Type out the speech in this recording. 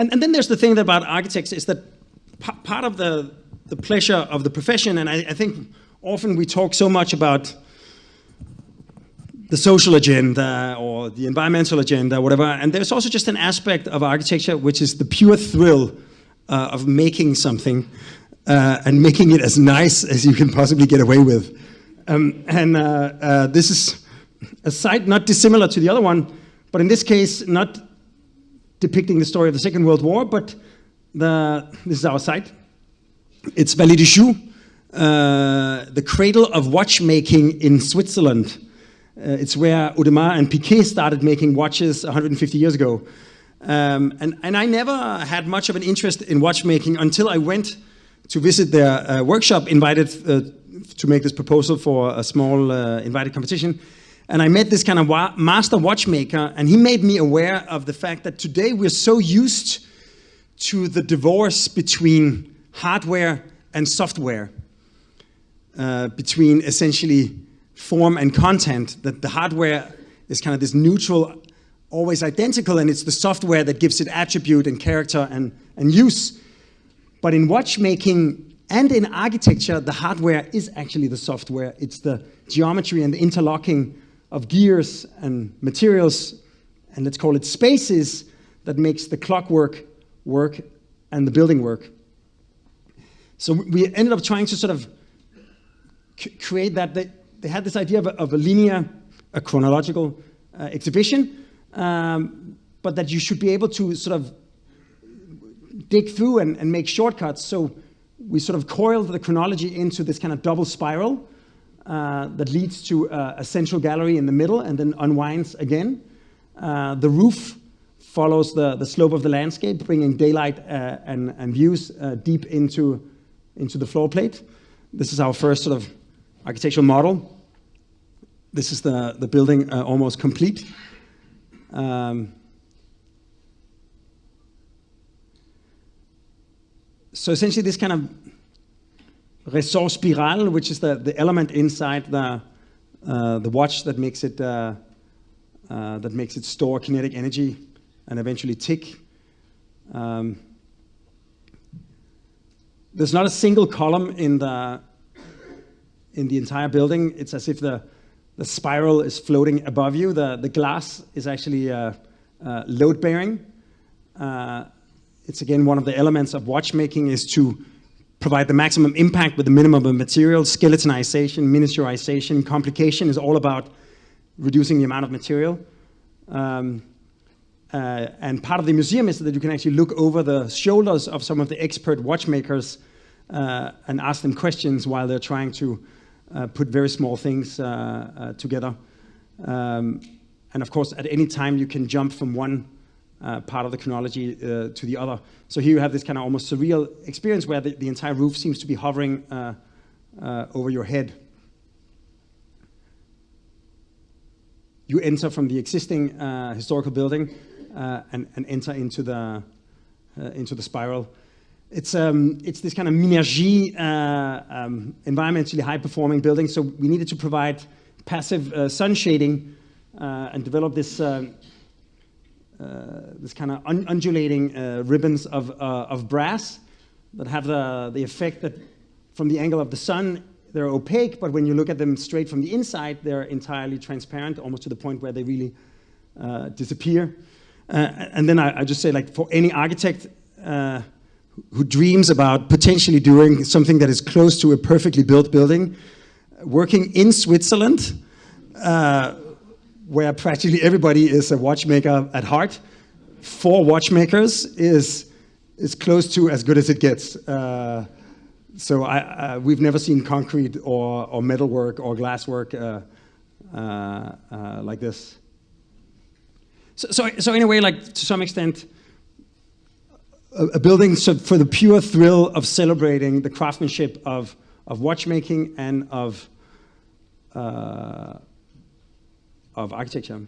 and, and then there's the thing about architects is that part of the, the pleasure of the profession, and I, I think often we talk so much about the social agenda or the environmental agenda, whatever. And there's also just an aspect of architecture which is the pure thrill uh, of making something uh, and making it as nice as you can possibly get away with. Um, and uh, uh this is a site not dissimilar to the other one, but in this case, not depicting the story of the Second World War, but the, this is our site. It's Vallée Joux, uh, the cradle of watchmaking in Switzerland. Uh, it's where Audemars and Piguet started making watches 150 years ago. Um, and, and I never had much of an interest in watchmaking until I went to visit their uh, workshop, invited uh, to make this proposal for a small uh, invited competition. And I met this kind of wa master watchmaker, and he made me aware of the fact that today we're so used to the divorce between hardware and software, uh, between essentially form and content, that the hardware is kind of this neutral, always identical, and it's the software that gives it attribute and character and, and use. But in watchmaking and in architecture, the hardware is actually the software. It's the geometry and the interlocking of gears and materials, and let's call it spaces, that makes the clockwork work and the building work. So we ended up trying to sort of create that. They, they, had this idea of a, of a linear, a chronological uh, exhibition, um, but that you should be able to sort of dig through and, and make shortcuts. So we sort of coiled the chronology into this kind of double spiral uh, that leads to uh, a central gallery in the middle and then unwinds again. Uh, the roof follows the, the slope of the landscape, bringing daylight uh, and, and views uh, deep into, into the floor plate. This is our first sort of architectural model. This is the, the building almost complete. Um, so essentially this kind of ressort spiral, which is the, the element inside the, uh, the watch that makes it uh, uh, that makes it store kinetic energy and eventually tick. Um, there's not a single column in the in the entire building. It's as if the the spiral is floating above you. The the glass is actually uh, uh, load bearing. Uh, it's again one of the elements of watchmaking is to provide the maximum impact with the minimum of material. Skeletonization, miniaturization, complication is all about reducing the amount of material. Um, uh, and part of the museum is that you can actually look over the shoulders of some of the expert watchmakers uh, and ask them questions while they're trying to uh, put very small things uh, uh, together. Um, and of course, at any time you can jump from one uh, part of the chronology uh, to the other. So here you have this kind of almost surreal experience where the, the entire roof seems to be hovering uh, uh over your head. You enter from the existing uh, historical building uh, and, and, enter into the, into the spiral. It's, um, it's this kind of Minergie um, environmentally high-performing building, so we needed to provide passive sun shading and develop this this kind of un undulating uh, ribbons of, uh, of brass that have the, the effect that from the angle of the sun, they're opaque, but when you look at them straight from the inside, they're entirely transparent, almost to the point where they really uh, disappear. Uh, and then I, I, just say, like, for any architect uh, who dreams about potentially doing something that is close to a perfectly built building, working in Switzerland, where practically everybody is a watchmaker at heart, for watchmakers is, is close to as good as it gets. Uh, so I, uh, we've never seen concrete or, or metalwork or glasswork uh, uh, uh, like this. So, so, so in a way, like to some extent, a, a building so for the pure thrill of celebrating the craftsmanship of, of watchmaking and of uh, of architecture.